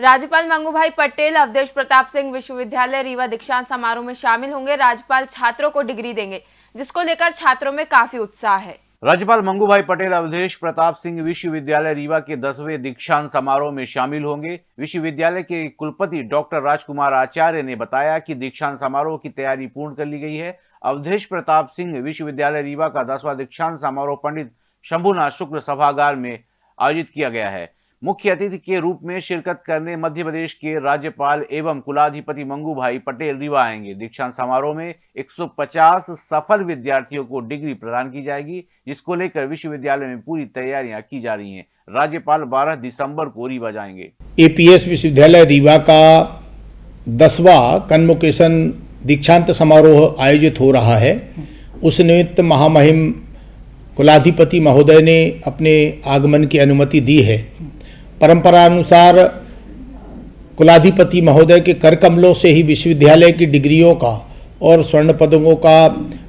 राज्यपाल मंगूभाई पटेल, अवधेश प्रताप सिंह विश्वविद्यालय रीवा दीक्षांत समारोह में शामिल होंगे। राज्यपाल छात्रों को डिग्री देंगे, जिसको लेकर छात्रों में काफ़ी उत्साह है। राज्यपाल मंगूभाई पटेल, अवधेश प्रताप सिंह विश्वविद्यालय रीवा के दसवें दीक्षांत समारोह में शामिल होंगे। विश्वविद्यालय के कुलपति डॉक्टर राजकुमार आचार्य ने बताया कि दीक्षांत समारोह की तैयारी पूर्ण कर ली गई है। अवधेश प्रताप सिंह विश्वविद्यालय रीवा का दसवां दीक्षांत समारोह पंडित शंभुनाथ शुक्ल सभागार में आयोजित किया गया है। मुख्य अतिथि के रूप में शिरकत करने मध्य प्रदेश के राज्यपाल एवं कुलाधिपति मंगू भाई पटेल रीवा आएँगे। दीक्षांत समारोह में 150 सफल विद्यार्थियों को डिग्री प्रदान की जाएगी, जिसको लेकर विश्वविद्यालय में पूरी तैयारियाँ की जा रही हैं। राज्यपाल 12 दिसंबर को रीवा जाएँगे। एपीएस विश्वविद्यालय रीवा का दसवा कन्वोकेशन दीक्षांत समारोह आयोजित हो रहा है। उस निमित्त महामहिम कुलाधिपति महोदय ने अपने आगमन की अनुमति दी है। परंपरा अनुसार कुलाधिपति महोदय के कर कमलों से ही विश्वविद्यालय की डिग्रियों का और स्वर्ण पदकों का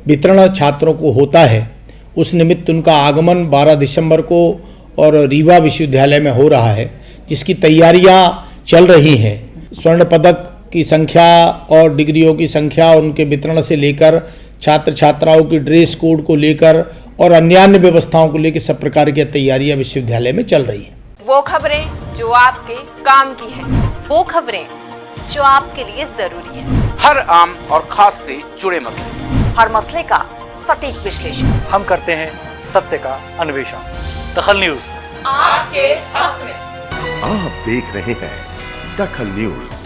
वितरण छात्रों को होता है। उस निमित्त उनका आगमन 12 दिसंबर को और रीवा विश्वविद्यालय में हो रहा है, जिसकी तैयारियाँ चल रही हैं। स्वर्ण पदक की संख्या और डिग्रियों की संख्या और उनके वितरण से लेकर छात्र छात्राओं की ड्रेस कोड को लेकर और अन्य व्यवस्थाओं को लेकर सब प्रकार की तैयारियाँ विश्वविद्यालय में चल रही हैं। वो खबरें जो आपके काम की है। वो खबरें जो आपके लिए ज़रूरी है। हर आम और खास से जुड़े मसले। हर मसले का सटीक विश्लेषण। हम करते हैं सत्य का अन्वेषण। दखल न्यूज़। आपके हक में। आप देख रहे हैं दखल न्यूज़।